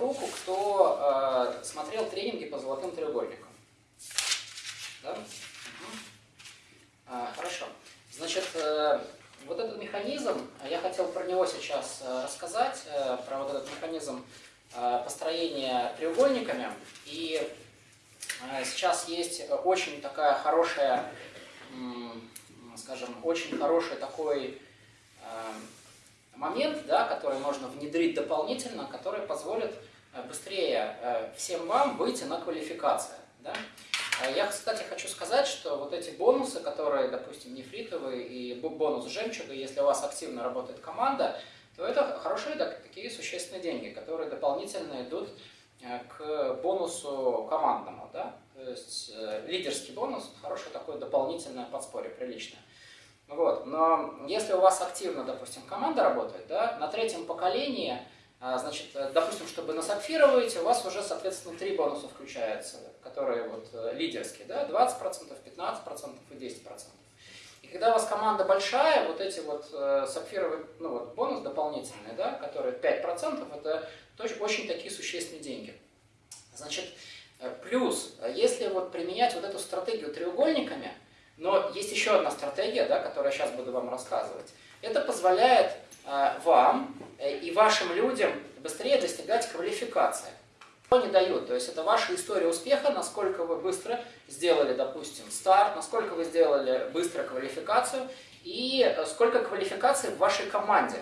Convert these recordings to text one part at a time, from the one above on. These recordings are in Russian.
руку, кто э, смотрел тренинги по золотым треугольникам. Да? Угу. А, хорошо. Значит, э, вот этот механизм, я хотел про него сейчас э, рассказать, э, про вот этот механизм э, построения треугольниками. И э, сейчас есть очень такая хорошая, скажем, очень хороший такой э, момент, да, который можно внедрить дополнительно, который позволит э, быстрее э, всем вам выйти на квалификацию. Да? А я, кстати, хочу сказать, что вот эти бонусы, которые, допустим, нефритовые и бонус жемчуга, если у вас активно работает команда, то это хорошие такие существенные деньги, которые дополнительно идут э, к бонусу командному. Да? То есть лидерский бонус – хорошее такое дополнительное подспорье, приличное. Вот. Но если у вас активно, допустим, команда работает, да, на третьем поколении, значит, э, допустим, чтобы насапфировать, у вас уже, соответственно, три бонуса включаются, которые вот э, лидерские, да, 20%, 15% и 10%. И когда у вас команда большая, вот эти вот э, сапфировые, ну вот бонус дополнительный, да, который 5%, это тоже очень такие существенные деньги. Значит, плюс, если вот применять вот эту стратегию треугольниками, но есть еще одна стратегия, да, которую я сейчас буду вам рассказывать. Это позволяет вам э, и вашим людям быстрее достигать квалификации. Что не дают, то есть это ваша история успеха, насколько вы быстро сделали, допустим, старт, насколько вы сделали быстро квалификацию и э, сколько квалификаций в вашей команде.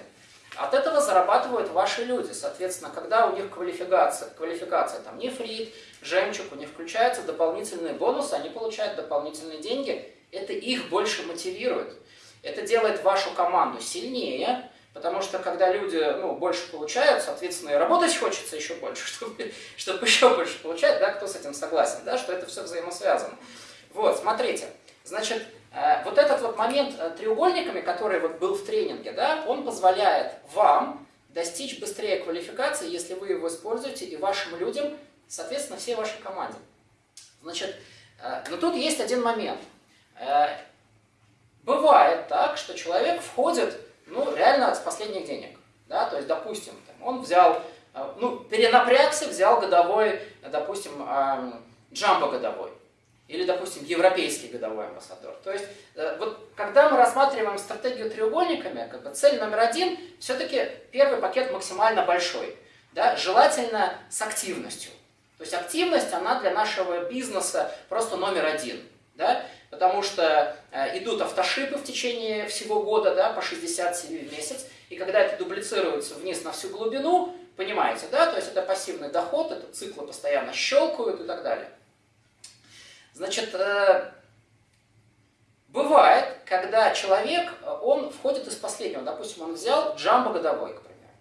От этого зарабатывают ваши люди. Соответственно, когда у них квалификация, квалификация там нефрит, жемчуг, у них включаются дополнительные бонусы, они получают дополнительные деньги, это их больше мотивирует. Это делает вашу команду сильнее, потому что когда люди ну, больше получают, соответственно, и работать хочется еще больше, чтобы, чтобы еще больше получать, да, кто с этим согласен, да, что это все взаимосвязано. Вот, смотрите, значит, э, вот этот вот момент э, треугольниками, который вот был в тренинге, да, он позволяет вам достичь быстрее квалификации, если вы его используете, и вашим людям, соответственно, всей вашей команде. Значит, э, но тут есть один момент – бывает так, что человек входит, ну, реально с последних денег. Да? То есть, допустим, он взял, э, ну, перенапрягся, взял годовой, допустим, джамбо годовой. Или, допустим, европейский годовой амбассадор. То есть, э, вот когда мы рассматриваем стратегию треугольниками, как бы цель номер один, все-таки первый пакет максимально большой. Да? Желательно с активностью. То есть активность, она для нашего бизнеса просто номер один. Да? Потому что э, идут автошипы в течение всего года, да, по 67 в месяц, и когда это дублицируется вниз на всю глубину, понимаете, да, то есть это пассивный доход, это циклы постоянно щелкают и так далее. Значит, э, бывает, когда человек, он входит из последнего, допустим, он взял джамбо годовой, к примеру,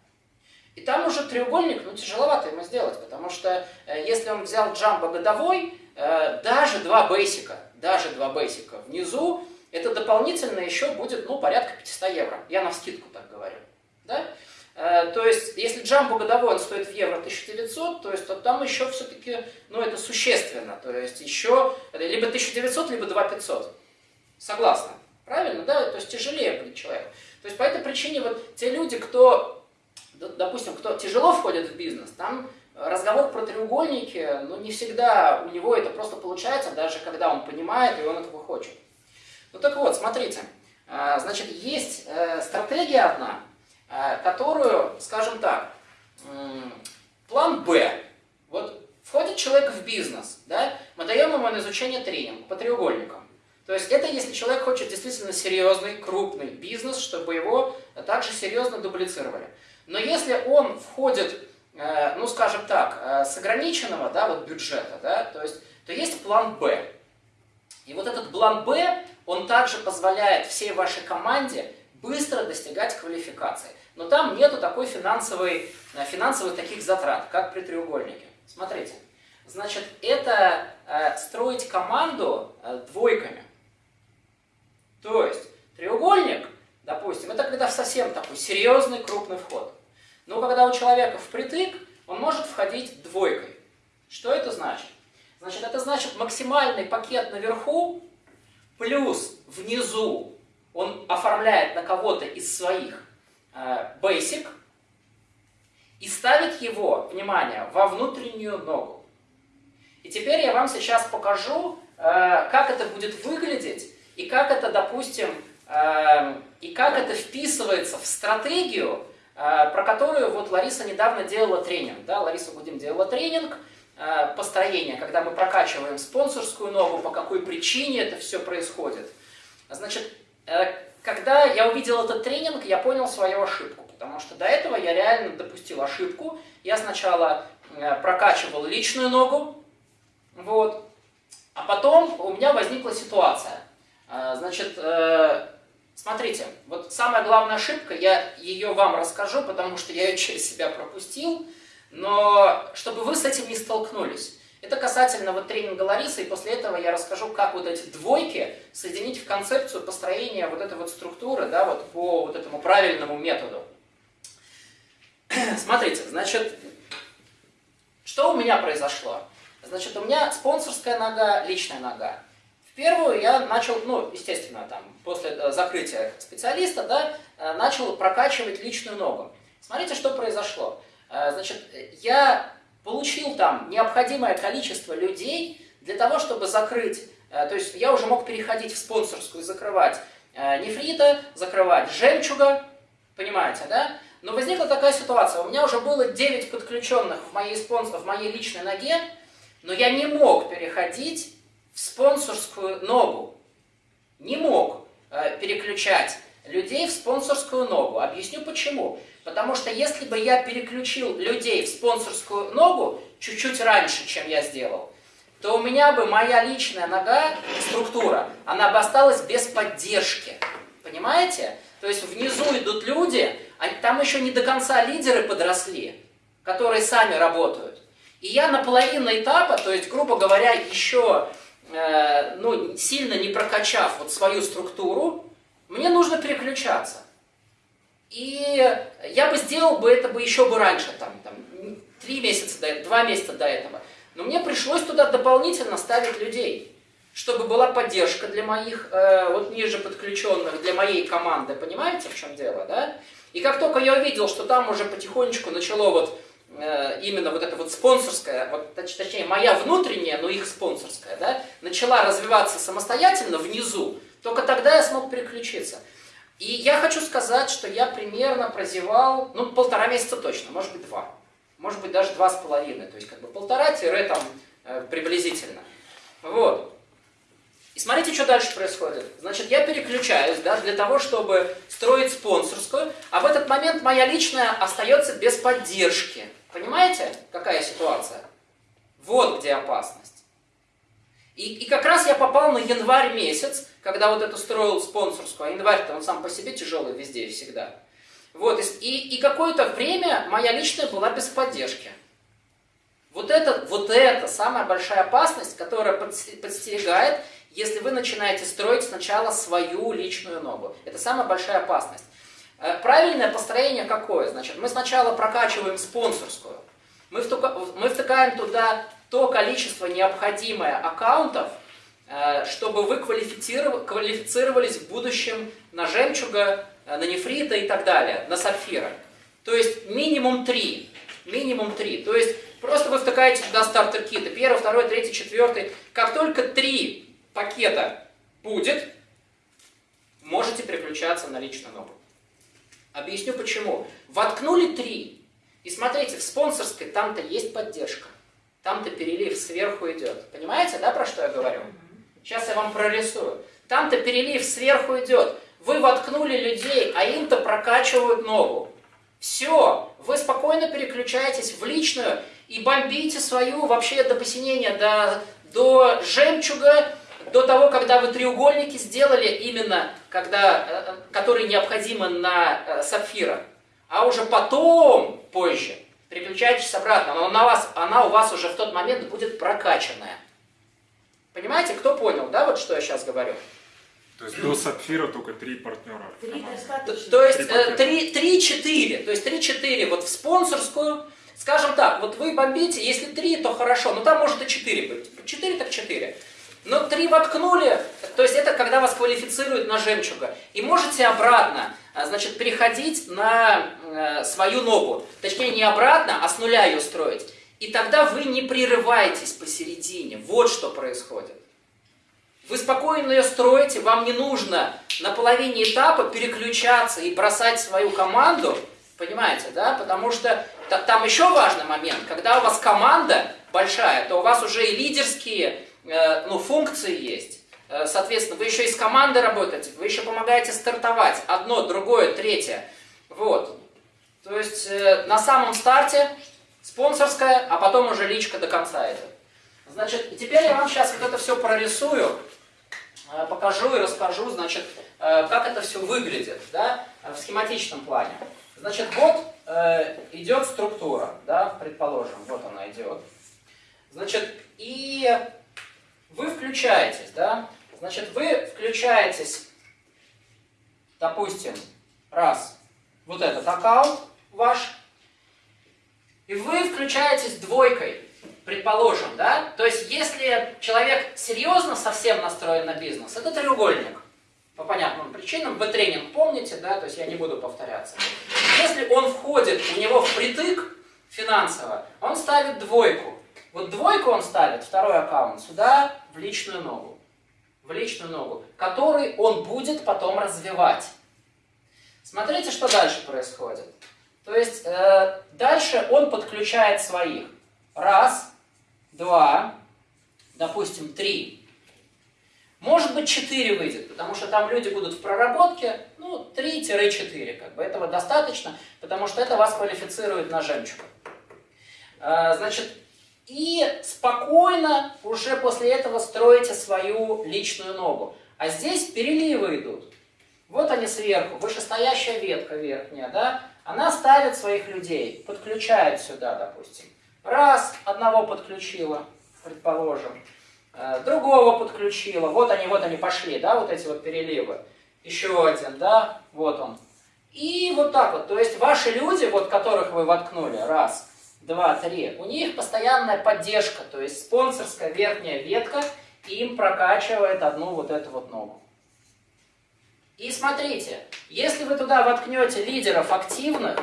и там уже треугольник, ну, тяжеловато ему сделать, потому что э, если он взял джамбо годовой, э, даже два бейсика, даже два бейсика внизу, это дополнительно еще будет, ну, порядка 500 евро. Я на скидку так говорю. Да? Э, то есть, если джамбо годовой он стоит в евро 1900, то есть то там еще все-таки, ну, это существенно. То есть еще либо 1900, либо 2500. Согласна? Правильно, да? То есть тяжелее будет человеку. То есть по этой причине вот те люди, кто, допустим, кто тяжело входит в бизнес, там разговор про треугольники, ну, не всегда у него это просто получается, даже когда он понимает и он этого хочет. Ну, так вот, смотрите, а, значит, есть э, стратегия одна, э, которую, скажем так, план «Б». Вот входит человек в бизнес, да, мы даем ему на изучение тренинг по треугольникам. То есть это если человек хочет действительно серьезный, крупный бизнес, чтобы его также серьезно дублицировали. Но если он входит ну, скажем так, э, с ограниченного да, вот бюджета, да, то есть, то есть план «Б». И вот этот план «Б», он также позволяет всей вашей команде быстро достигать квалификации. Но там нету такой финансовой, э, финансовых таких затрат, как при треугольнике. Смотрите, значит, это строить команду двойками. То есть треугольник, допустим, это когда совсем такой серьезный крупный вход. Но когда у человека впритык, он может входить двойкой. Что это значит? Значит, это значит максимальный пакет наверху плюс внизу он оформляет на кого-то из своих э, basic, и ставить его, внимание, во внутреннюю ногу. И теперь я вам сейчас покажу, э, как это будет выглядеть, и как это, допустим, э, и как это вписывается в стратегию, про которую вот Лариса недавно делала тренинг. Да? Лариса Гудим делала тренинг построения, когда мы прокачиваем спонсорскую ногу, по какой причине это все происходит. Значит, когда я увидел этот тренинг, я понял свою ошибку, потому что до этого я реально допустил ошибку. Я сначала прокачивал личную ногу, вот. А потом у меня возникла ситуация. Значит, э, смотрите, вот самая главная ошибка, я ее вам расскажу, потому что я ее через себя пропустил, но чтобы вы с этим не столкнулись. Это касательно вот тренинга Ларисы, и после этого я расскажу, как вот эти двойки соединить в концепцию построения вот этой вот структуры, да, вот по вот этому правильному методу. Смотрите, значит, что у меня произошло? Значит, у меня спонсорская нога, личная нога. Первую я начал, ну, естественно, там, после э, закрытия специалиста, да, э, начал прокачивать личную ногу. Смотрите, что произошло. Э, значит, я получил там необходимое количество людей для того, чтобы закрыть, то есть я уже мог переходить в спонсорскую, закрывать нефрита, закрывать жемчуга, понимаете, да? Но возникла такая ситуация, у меня уже было 9 подключенных в моей, спонсор, в моей личной ноге, но я не мог переходить спонсорскую ногу. Не мог э, переключать людей в спонсорскую ногу. Объясню почему. Потому что если бы я переключил людей в спонсорскую ногу чуть-чуть раньше, чем я сделал, то у меня бы моя личная нога, структура, она бы осталась без поддержки. Понимаете? То есть внизу идут люди, а там еще не до конца лидеры подросли, которые сами работают. И я на половину этапа, то есть, грубо говоря, еще ну, сильно не прокачав вот свою структуру, мне нужно переключаться. И я бы сделал бы это бы еще бы раньше, там, там, три месяца до два месяца до этого. Но мне пришлось туда дополнительно ставить людей, чтобы была поддержка для моих, э, вот ниже подключенных, для моей команды. Понимаете, в чем дело, да? И как только я увидел, что там уже потихонечку начало вот Э, именно вот эта вот спонсорская, вот, точнее, моя внутренняя, но их спонсорская, да, начала развиваться самостоятельно внизу, только тогда я смог переключиться. И я хочу сказать, что я примерно прозевал, ну, полтора месяца точно, может быть, два. Может быть, даже два с половиной. То есть, как бы полтора-там э, приблизительно. Вот. И смотрите, что дальше происходит. Значит, я переключаюсь да, для того, чтобы строить спонсорскую, а в этот момент моя личная остается без поддержки. Понимаете, какая ситуация? Вот где опасность. И, и как раз я попал на январь месяц, когда вот это строил спонсорскую, а январь-то он сам по себе тяжелый везде и всегда. Вот, и, и какое-то время моя личная была без поддержки. Вот это, вот это самая большая опасность, которая подстерегает если вы начинаете строить сначала свою личную ногу. Это самая большая опасность. Э, правильное построение какое? Значит, мы сначала прокачиваем спонсорскую. Мы, втыкаем туда то количество необходимое аккаунтов, э, чтобы вы квалифицировались в будущем на жемчуга, э, на нефрита и так далее, на сапфира. То есть минимум три. Минимум три. То есть просто вы втыкаете туда стартер-киты. Первый, второй, третий, четвертый. Как только три пакета будет, можете переключаться на личную ногу. Объясню почему. Воткнули три. И смотрите, в спонсорской там-то есть поддержка. Там-то перелив сверху идет. Понимаете, да, про что я говорю? Сейчас я вам прорисую. Там-то перелив сверху идет. Вы воткнули людей, а им-то прокачивают ногу. Все, вы спокойно переключаетесь в личную и бомбите свою вообще до посинения, до, до жемчуга, до того, когда вы треугольники сделали именно, когда, э, э, которые необходимы на э, сапфира, а уже потом, позже, переключаетесь обратно, но на вас, она у вас уже в тот момент будет прокачанная. Понимаете, кто понял, да, вот что я сейчас говорю? То есть до сапфира только три партнера. Три то, то есть три-четыре. То есть три-четыре вот в спонсорскую. Скажем так, вот вы бомбите, если три, то хорошо, но там может и четыре быть. Четыре так четыре. Но три воткнули, то есть это когда вас квалифицируют на жемчуга. И можете обратно а, значит, переходить на э, свою ногу. Точнее, не обратно, а с нуля ее строить. И тогда вы не прерываетесь посередине. Вот что происходит. Вы спокойно ее строите, вам не нужно на половине этапа переключаться и бросать свою команду, понимаете, да? Потому что там еще важный момент, когда у вас команда большая, то у вас уже и лидерские ну, функции есть. Э, соответственно, вы еще и с командой работаете, вы еще помогаете стартовать. Одно, другое, третье. Вот. То есть э, на самом старте спонсорская, а потом уже личка до конца это. Значит, теперь я вам сейчас вот это все прорисую. Э, покажу и расскажу, значит, э, как это все выглядит, да, в схематичном плане. Значит, вот э, идет структура, да, предположим, вот она идет. Значит, и вы включаетесь, да, значит, вы включаетесь, допустим, раз, вот этот аккаунт ваш, и вы включаетесь двойкой, предположим, да? То есть, если человек серьезно совсем настроен на бизнес, это треугольник. По понятным причинам. Вы тренинг помните, да? То есть, я не буду повторяться. Если он входит у него в притык финансово, он ставит двойку. Вот двойку он ставит, второй аккаунт, сюда, в личную ногу. В личную ногу, который он будет потом развивать. Смотрите, что дальше происходит. То есть, э, дальше он подключает своих. Раз, два, допустим, три. Может быть, 4 выйдет, потому что там люди будут в проработке, ну, 3-4, как бы этого достаточно, потому что это вас квалифицирует на жемчуг. А, значит, и спокойно уже после этого строите свою личную ногу. А здесь переливы идут. Вот они сверху, вышестоящая ветка верхняя, да, она ставит своих людей, подключает сюда, допустим. Раз, одного подключила, предположим, э, другого подключила, вот они, вот они пошли, да, вот эти вот переливы. Еще один, да, вот он. И вот так вот, то есть ваши люди, вот которых вы воткнули, раз, два, три, у них постоянная поддержка, то есть спонсорская верхняя ветка им прокачивает одну вот эту вот ногу. И смотрите, если вы туда воткнете лидеров активных,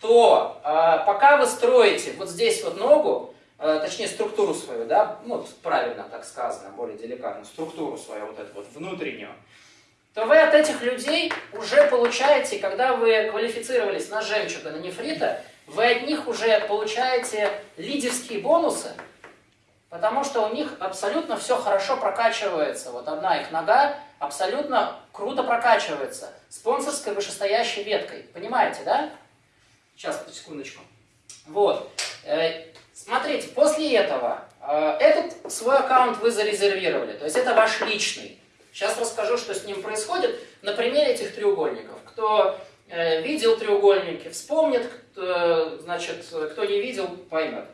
то э, пока вы строите вот здесь вот ногу, э, точнее структуру свою, да, ну, правильно так сказано, более деликатно, структуру свою вот эту вот внутреннюю, то вы от этих людей уже получаете, когда вы квалифицировались на жемчуга, на нефрита, вы от них уже получаете лидерские бонусы, потому что у них абсолютно все хорошо прокачивается. Вот одна их нога абсолютно круто прокачивается спонсорской вышестоящей веткой. Понимаете, да? Сейчас, секундочку. Вот. Э, смотрите, после этого э, этот свой аккаунт вы зарезервировали, то есть это ваш личный. Сейчас расскажу, что с ним происходит на примере этих треугольников. Кто видел треугольники, вспомнит, кто, значит, кто не видел, поймет.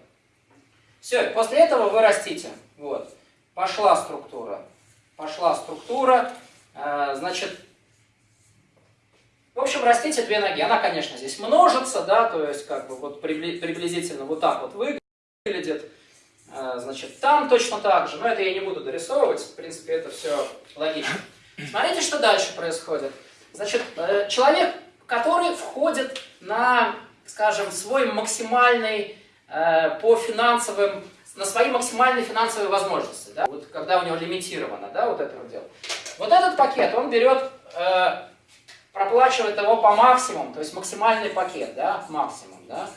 Все, после этого вы растите. Вот. Пошла структура. Пошла структура. Значит, в общем, растите две ноги. Она, конечно, здесь множится, да, то есть как бы вот приблизительно вот так вот выглядит. Значит, там точно так же, но это я не буду дорисовывать, в принципе, это все логично. Смотрите, что дальше происходит. Значит, э, человек, который входит на, скажем, свой максимальный э, по финансовым, на свои максимальные финансовые возможности, да, вот когда у него лимитировано, да, вот это вот дело. Вот этот пакет, он берет э, проплачивает его по максимуму, то есть максимальный пакет, да, максимум, да.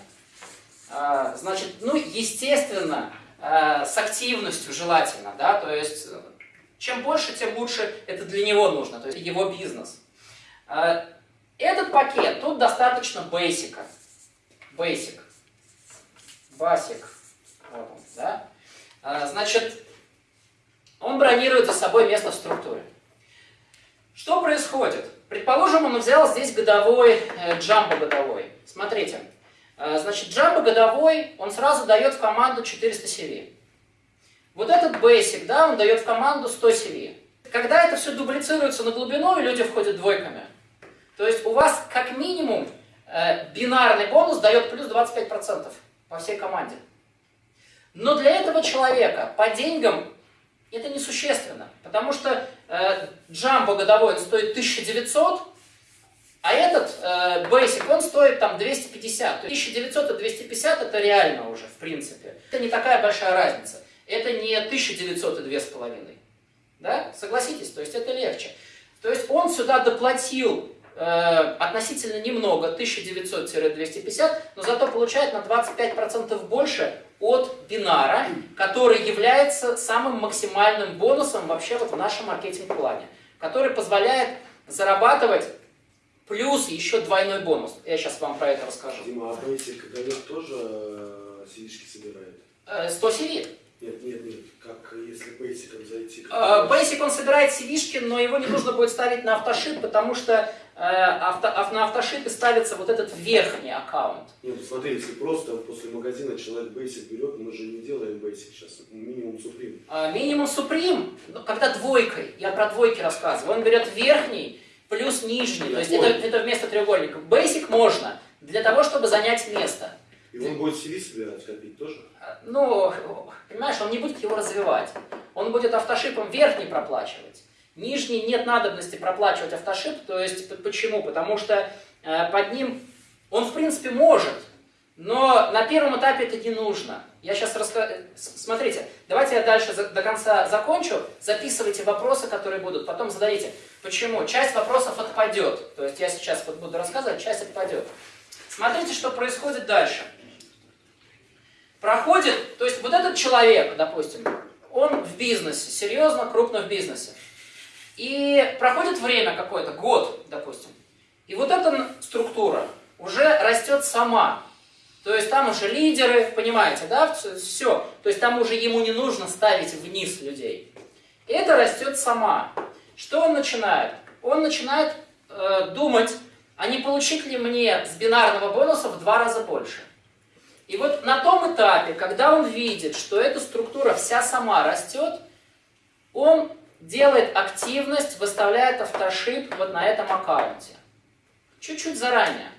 А, значит, ну, естественно, а, с активностью желательно, да, то есть чем больше, тем лучше это для него нужно, то есть его бизнес. А, этот пакет, тут достаточно бейсика, basic, basic, вот он, да. А, значит, он бронирует за собой место в структуре. Что происходит? Предположим, он взял здесь годовой, э, джамбо годовой. Смотрите, э, значит, джамбо годовой, он сразу дает в команду 400 CV. Вот этот basic, да, он дает в команду 100 CV. Когда это все дублицируется на глубину, и люди входят двойками, то есть у вас как минимум э, бинарный бонус дает плюс 25% по всей команде. Но для этого человека по деньгам это несущественно, потому что э, джамбо годовой стоит 1900, А этот э, Basic, он стоит там 250. 1900 и 250 это реально уже, в принципе. Это не такая большая разница. Это не 1900 и 2,5. Да? Согласитесь, то есть это легче. То есть он сюда доплатил относительно немного, 1900-250, но зато получает на 25% больше от бинара, который является самым максимальным бонусом вообще вот в нашем маркетинг-плане, который позволяет зарабатывать плюс еще двойной бонус. Я сейчас вам про это расскажу. Дима, а Basic дает тоже э, CV-шки собирает? Э, 100 CV. Нет, нет, нет. Как если Basic зайти? Э, Basic он собирает CV-шки, но его не нужно будет ставить на автошип, потому что э, авто, ав- на автошипе ставится вот этот верхний аккаунт. Нет, ну смотри, если просто после магазина человек Basic берет, мы же не делаем Basic сейчас, минимум Supreme. А, Минимум Supreme, ну, когда двойкой, я про двойки рассказываю, он берет верхний плюс нижний, то есть это, это вместо треугольника. Basic можно для того, чтобы занять место. И он будет CV собирать, копить тоже? А, Ну, понимаешь, он не будет его развивать. Он будет автошипом верхний проплачивать. Нижний нет надобности проплачивать автошип, то есть почему? Потому что э, под ним он в принципе может, но на первом этапе это не нужно. Я сейчас расскажу. Смотрите, давайте я дальше за- до конца закончу. Записывайте вопросы, которые будут, потом зададите. Почему? Часть вопросов отпадет. То есть я сейчас вот буду рассказывать, часть отпадет. Смотрите, что происходит дальше. Проходит, то есть вот этот человек, допустим, он в бизнесе, серьезно, крупно в бизнесе. И проходит время какое-то, год, допустим. И вот эта структура уже растет сама. То есть там уже лидеры, понимаете, да, все. То есть там уже ему не нужно ставить вниз людей. Это растет сама. Что он начинает? Он начинает э, думать, а не получить ли мне с бинарного бонуса в два раза больше. И вот на том этапе, когда он видит, что эта структура вся сама растет, он делает активность, выставляет автошип вот на этом аккаунте. Чуть-чуть заранее.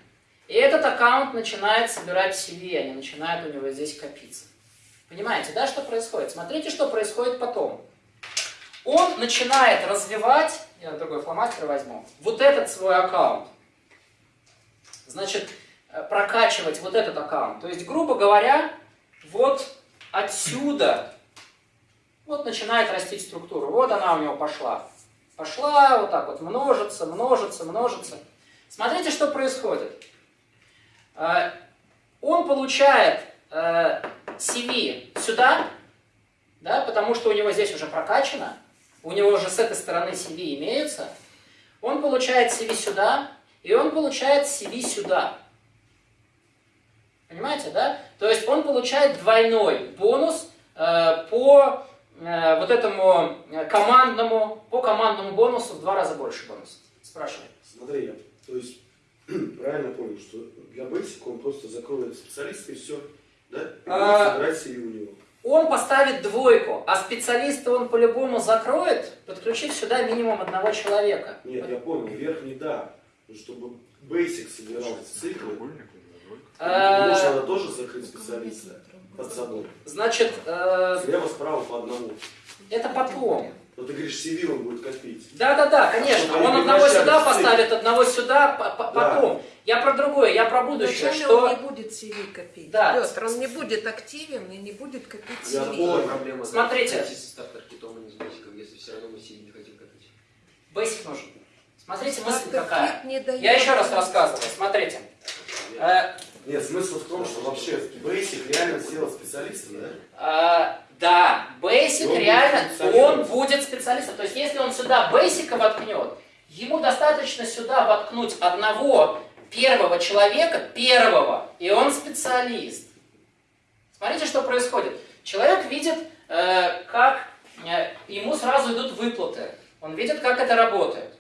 И этот аккаунт начинает собирать CV, они начинают у него здесь копиться. Понимаете, да, что происходит? Смотрите, что происходит потом. Он начинает развивать, я другой фломастер возьму, вот этот свой аккаунт. Значит, э, прокачивать вот этот аккаунт. То есть, грубо говоря, вот отсюда вот начинает расти структура. Вот она у него пошла. Пошла вот так вот, множится, множится, множится. Смотрите, что происходит. Э, Он получает э, CV сюда, да, потому что у него здесь уже прокачано, у него уже с этой стороны CV имеются. Он получает CV сюда, и он получает CV сюда. Понимаете, да? То есть он получает двойной бонус э, по э, вот этому э, командному, по командному бонусу в два раза больше бонус. Спрашивай. Смотри, я, то есть, правильно понял, что для Basic он просто закроет специалиста и все, да? И А, собирать у него. Он поставит двойку, а специалиста он по-любому закроет, подключив сюда минимум одного человека. Нет, я понял, верхний да. Но чтобы Basic собирал циклы, же надо тоже закрыть специалиста под собой. Значит, э, Слева, справа по одному. это потом. Но ты говоришь, CV он будет копить. Да-да-да, конечно. Они Он одного сюда поставит, одного сюда, по- по- Да. потом. Я про другое, я про будущее, что... он не будет CV копить. Да. Петр, он не будет активен и не будет копить Я CV. понял. проблема. Смотрите. Если все равно мы сильно не хотим копить. Basic нужен. Смотрите, мысль какая. кит не дает. Я еще раз рассказываю, смотрите. Нет, смысл в том, что вообще Basic реально сделал специалистом, да? А, да, Basic он реально, будет он будет специалистом. То есть, если он сюда Basic воткнет, ему достаточно сюда воткнуть одного первого человека, первого, и он специалист. Смотрите, что происходит. Человек видит, э, как э, ему сразу идут выплаты. Он видит, как это работает.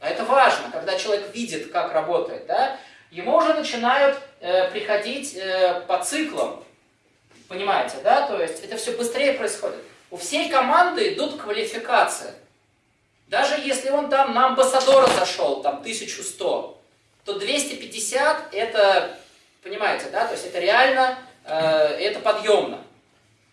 А это важно, когда человек видит, как работает, да, ему уже начинают э, приходить э, по циклам. Понимаете, да? То есть это все быстрее происходит. У всей команды идут квалификации. Даже если он там на амбассадора зашел, там 1100, то 250 это, понимаете, да? То есть это реально, э, это подъемно.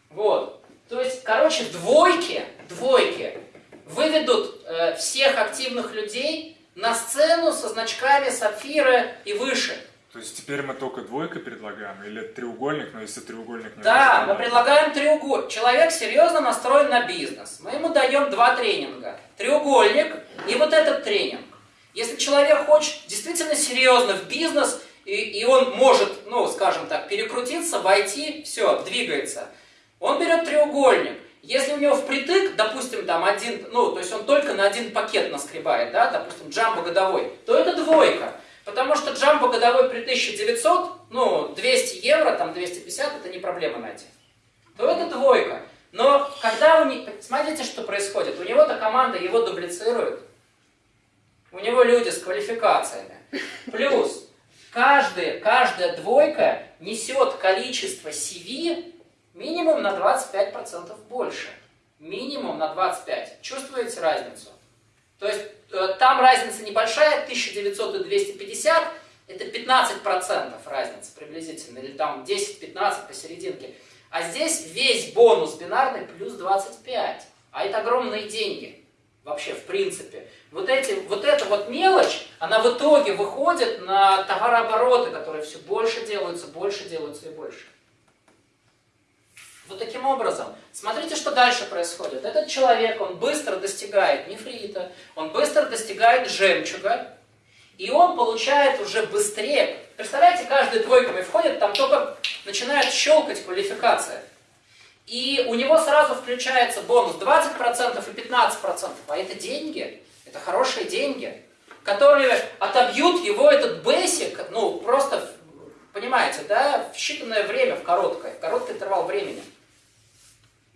Вот. То есть, короче, двойки, двойки выведут э, всех активных людей на сцену со значками сапфира и выше. То есть теперь мы только двойка предлагаем или треугольник, но если треугольник не Да, мы предлагаем треугольник. Человек серьезно настроен на бизнес. Мы ему даем два тренинга. Треугольник и вот этот тренинг. Если человек хочет действительно серьезно в бизнес, и, и он может, ну, скажем так, перекрутиться, войти, все, двигается. Он берет треугольник. Если у него впритык, допустим, там один, ну, то есть он только на один пакет наскребает, да, допустим, джамбо годовой, то это двойка. Потому что джамбо годовой при 1900, ну, 200 евро, там 250, это не проблема найти. То это двойка. Но когда у них, смотрите, что происходит. У него-то команда его дублицирует. У него люди с квалификациями. Плюс, каждая, каждая двойка несет количество CV минимум на 25% больше. Минимум на 25%. Чувствуете разницу? То есть э, там разница небольшая, 1900 и 250, это 15% разница приблизительно, или там 10-15 посерединке. А здесь весь бонус бинарный плюс 25. А это огромные деньги. Вообще, в принципе. Вот, эти, вот эта вот мелочь, она в итоге выходит на товарообороты, которые все больше делаются, больше делаются и больше. Вот таким образом. Смотрите, что дальше происходит. Этот человек, он быстро достигает нефрита, он быстро достигает жемчуга, и он получает уже быстрее. Представляете, каждый двойками входит, там только начинает щелкать квалификация. И у него сразу включается бонус 20% и 15%. А это деньги, это хорошие деньги, которые отобьют его этот бейсик, ну, просто, понимаете, да, в считанное время, в короткое, в короткий интервал времени.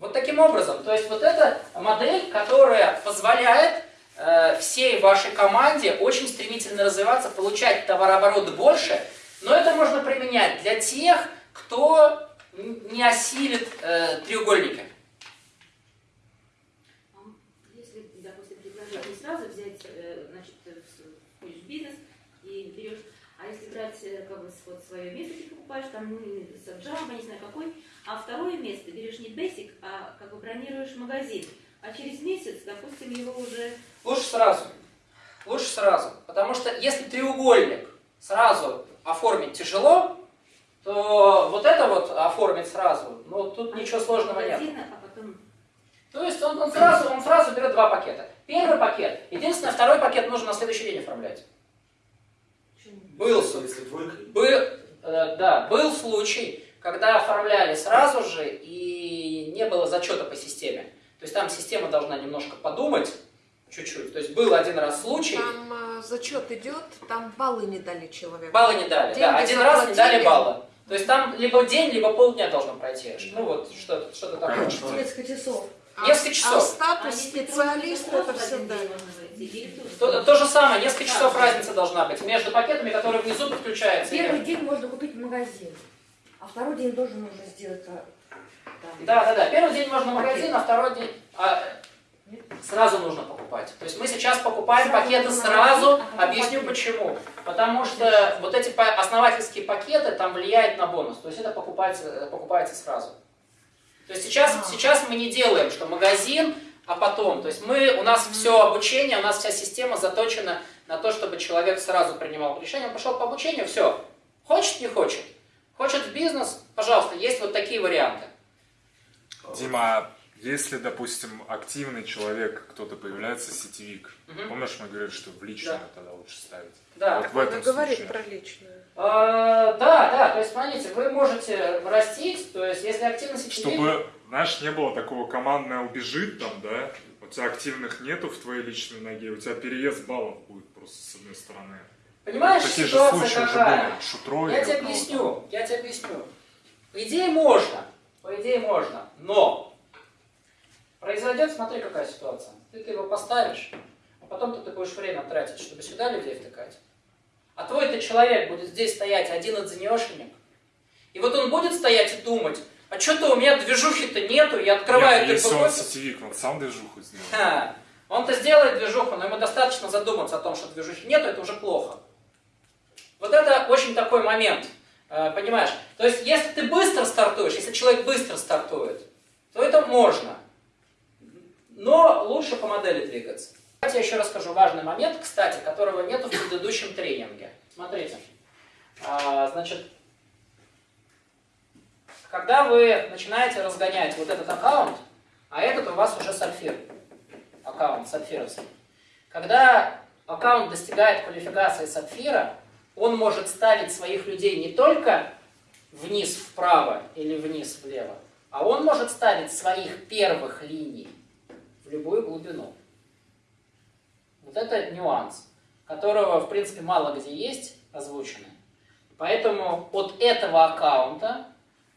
Вот таким образом. То есть вот эта модель, которая позволяет э, всей вашей команде очень стремительно развиваться, получать товарообороты больше, но это можно применять для тех, кто не осилит э, треугольники. Если, допустим, не сразу взять, э, значит, э, в- входишь в бизнес и берешь, а если брать э, как бы вот свое место, ты покупаешь, там, ну, с Java, не знаю какой, а второе место берешь не basic, а как бы бронируешь магазин, а через месяц, допустим, его уже Лучше сразу. Лучше сразу. Потому что если треугольник сразу оформить тяжело, то вот это вот оформить сразу, ну тут ничего сложного нет. магазина, а потом То есть он, он, сразу, он сразу берет два пакета. Первый пакет, единственное, второй пакет нужно на следующий день оформлять. Был, Если двойка, был, э, да, был случай, когда оформляли сразу же и не было зачета по системе. То есть там система должна немножко подумать, чуть-чуть. То есть был один раз случай, Там э, зачет идет, там баллы не дали человеку. баллы не дали. Да, Деньги один раз не дали баллы. То есть там либо день, либо полдня должно пройти. Ну вот что-то что такое. Короче, Несколько часов. А, несколько часов. а А статус специалиста это в один всегда. день можно войти, или тут? То, то же самое, несколько часов разница должна быть между пакетами, которые внизу подключаются. Первый день можно купить в магазин, а второй день тоже нужно сделать. а. Да, да, да. Первый день можно в магазин, а второй день а, сразу нужно покупать. То есть мы сейчас покупаем Сразу пакеты сразу. а Объясню пакет. почему. Потому что вот эти основательские пакеты там влияют на бонус. То есть это покупается, покупается сразу. То есть сейчас, А. сейчас мы не делаем, что магазин, а потом. То есть мы, у нас все обучение, у нас вся система заточена на то, чтобы человек сразу принимал решение. Он пошел по обучению, все. Хочет, не хочет. Хочет в бизнес, пожалуйста, есть вот такие варианты. Дима, а если, допустим, активный человек, кто-то появляется, сетевик, Мгм. помнишь, мы говорили, что в личную тогда лучше ставить? Да. Вот в этом Надо говорить случае. про личную. А, да, да, то есть смотрите, вы можете растить, то есть если активность сетевик- Чтобы, знаешь, не было такого командное убежит там, да, у тебя активных нету в твоей личной ноге, у тебя переезд баллов будет просто с одной стороны. Понимаешь, Такие же ситуация случаи уже какая? были. Шутро Я тебе у кого-то. объясню, я тебе объясню. По идее можно, по идее можно, но произойдет, смотри, какая ситуация. Ты, ты его поставишь, а потом ты будешь время тратить, чтобы сюда людей втыкать. А твой-то человек будет здесь стоять один-одинешенек, и вот он будет стоять и думать, а что-то у меня движухи-то нету, я открываю Нет, если он сетевик, он сам движуху сделал. Ха. Он-то сделает движуху, но ему достаточно задуматься о том, что движухи нету, это уже плохо. Вот это очень такой момент, э, понимаешь? То есть, если ты быстро стартуешь, если человек быстро стартует, то это можно. Но лучше по модели двигаться. Давайте я еще расскажу важный момент, кстати, которого нету в предыдущем тренинге. Смотрите. А, значит, когда вы начинаете разгонять вот этот аккаунт, а этот у вас уже сапфир, аккаунт сапфировский. Когда аккаунт достигает квалификации сапфира, он может ставить своих людей не только вниз вправо или вниз влево, а он может ставить своих первых линий любую глубину. Вот это нюанс, которого, в принципе, мало где есть озвученный. Поэтому от этого аккаунта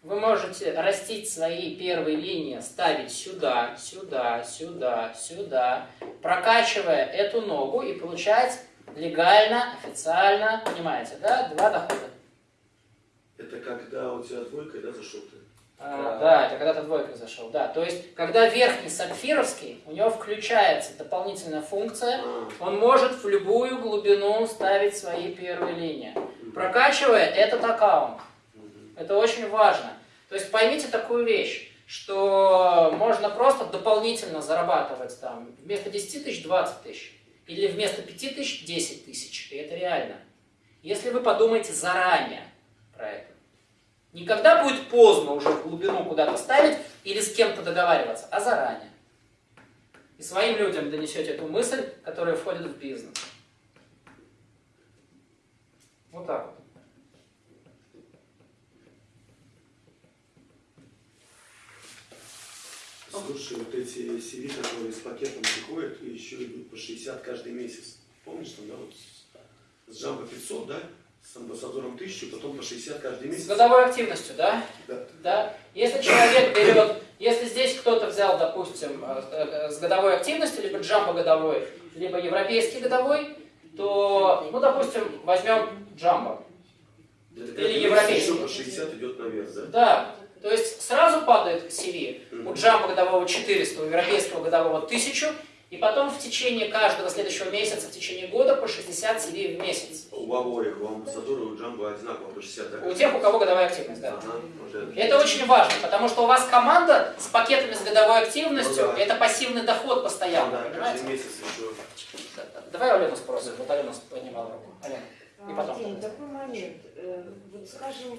вы можете растить свои первые линии, ставить сюда, сюда, сюда, сюда, прокачивая эту ногу и получать легально, официально, понимаете, да, два дохода. Это когда у тебя двойка, да, зашел ты? А, да, это когда ты двойкой зашел, да. То есть, когда верхний сапфировский, у него включается дополнительная функция, А, он может в любую глубину ставить свои первые линии, прокачивая этот аккаунт. Это очень важно. То есть поймите такую вещь, что можно просто дополнительно зарабатывать там вместо 10 тысяч 20 тысяч. Или вместо 5 тысяч 10 тысяч. И это реально. Если вы подумаете заранее про это. Не когда будет поздно уже в глубину куда-то ставить или с кем-то договариваться, а заранее. И своим людям донесете эту мысль, которая входит в бизнес. Вот так вот. Слушай, вот эти CV, которые с пакетом приходят, и еще идут по 60 каждый месяц. Помнишь, там, да, вот с, Jumbo 500, да, с амбассадором 1000, потом по 60 каждый С месяц. годовой активностью, да? Да. Да. Если человек берет, если здесь кто-то взял, допустим, э, э, с годовой активностью, либо джамбо годовой, либо европейский годовой, то, ну, допустим, возьмем джамбо. Это Или европейский. по 60 идет наверх, да? Да. То есть сразу падает CV. У Мгм. джамбо годового 400, у европейского годового 1000, и потом в течение каждого следующего месяца, в течение года по 60 CV в месяц. У обоих, у амбассадора, у Джамбо одинаково по 60, да? У тех, у кого годовая активность, да. Ага, уже. Это очень важно, потому что у вас команда с пакетами с годовой активностью, Ну да. это пассивный доход постоянно, Да, понимаете? месяц еще. Да, да. Давай Алену спросим, вот Алена поднимала руку. Алена. И потом. Дим, такой момент. Э, Вот скажем,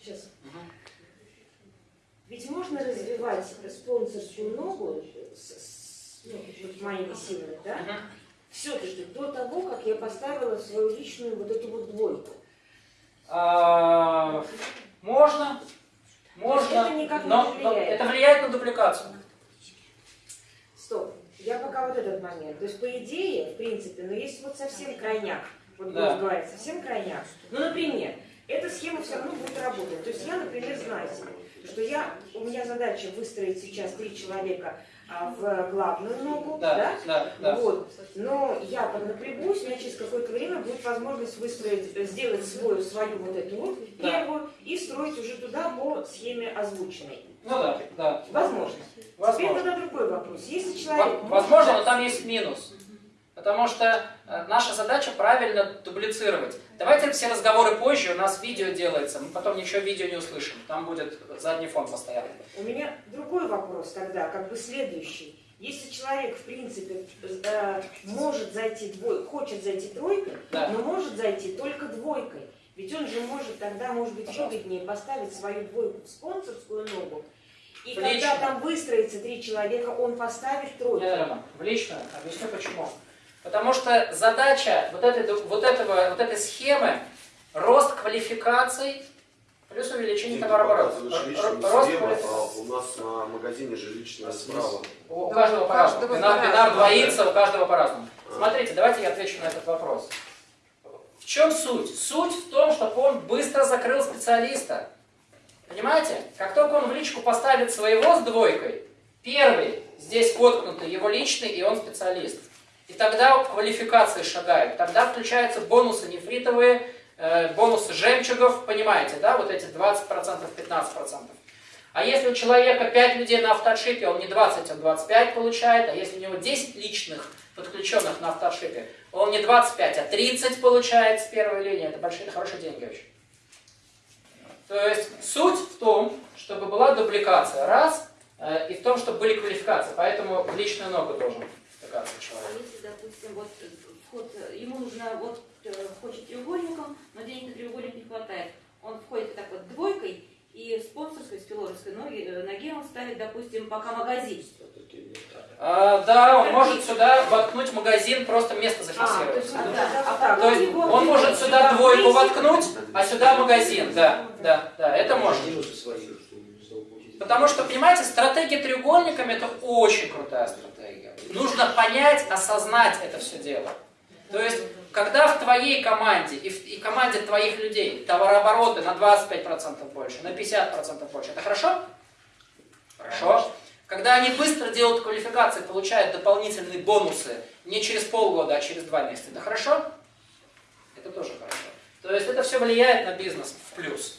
сейчас. Мгм. Ведь можно развивать спонсорскую ногу с, с, ну, вот моими силами, да? Мгм. Все-таки до того, как я поставила свою личную вот эту вот двойку. А, Можно, можно, Это никак не но, но влияет. это влияет на дубликацию. Стоп. Я пока вот этот момент. То есть, по идее, в принципе, но есть вот совсем крайняк. Вот Да. говоря, совсем крайняк. Ну, например, эта схема все равно будет работать. То есть я, например, знаю себе, что я, у меня задача выстроить сейчас три человека а, в главную ногу, Да, да? да, да. Вот. Но я поднапрягусь, у меня через какое-то время будет возможность выстроить, сделать свою, свою вот эту вот Да. первую и строить уже туда по схеме озвученной. Ну да, да. Возможно. Теперь Возможно. тогда другой вопрос. Если человек... Возможно, но там есть минус. Потому что э, наша задача правильно дублицировать. Давайте все разговоры позже, у нас видео делается, мы потом ничего видео не услышим. Там будет задний фон постоянно. У меня другой вопрос тогда, как бы следующий. Если человек, в принципе, э, может зайти двой, хочет зайти тройкой, Да. но может зайти только двойкой, ведь он же может тогда, может быть, выгоднее поставить свою двойку в спонсорскую ногу, и В когда личную. там выстроится три человека, он поставит тройку. Неверно. В личную. Объясню почему. Потому что задача вот этой, вот этого, вот этой схемы рост квалификаций плюс увеличение товарооборота. Рост схему, а квалификаций. у нас на магазине же личная справа. У каждого по-разному. Бинар, бинар двоится, у каждого по-разному. А. Смотрите, давайте я отвечу на этот вопрос. В чем суть? Суть в том, чтобы он быстро закрыл специалиста. Понимаете? Как только он в личку поставит своего с двойкой, первый здесь воткнутый его личный, и он специалист. И тогда квалификации шагают. Тогда включаются бонусы нефритовые, э, бонусы жемчугов, понимаете, да, вот эти 20%, 15%. А если у человека 5 людей на автошипе, он не 20, он 25 получает, а если у него 10 личных подключенных на автошипе, он не 25, а 30 получает с первой линии. Это большие, хорошие деньги очень. То есть суть в том, чтобы была дубликация. Раз. э, и в том, чтобы были квалификации. Поэтому в личную ногу должен А человек. если, допустим, вот э, вход, э, ему нужно, вот э, хочет треугольником, но денег на треугольник не хватает. Он входит так вот двойкой, и спонсорской, с пилорской ноги, ноге он ставит, допустим, пока магазин. А, да, он может сюда воткнуть магазин, просто место А, то зафиксировать. есть А, да. это А вот так. То есть он может сюда двойку воткнуть, а сюда магазин. Да, да, да, это можно. Не нужно свои, что не снова получить. Потому что, понимаете, стратегия треугольниками это очень крутая стратегия. Нужно понять, осознать это все дело. То есть, когда в твоей команде и в и команде твоих людей товарообороты на 25% больше, на 50% больше, это хорошо? Хорошо. Когда они быстро делают квалификации, получают дополнительные бонусы не через полгода, а через два месяца, это хорошо? Это тоже хорошо. То есть это все влияет на бизнес в плюс.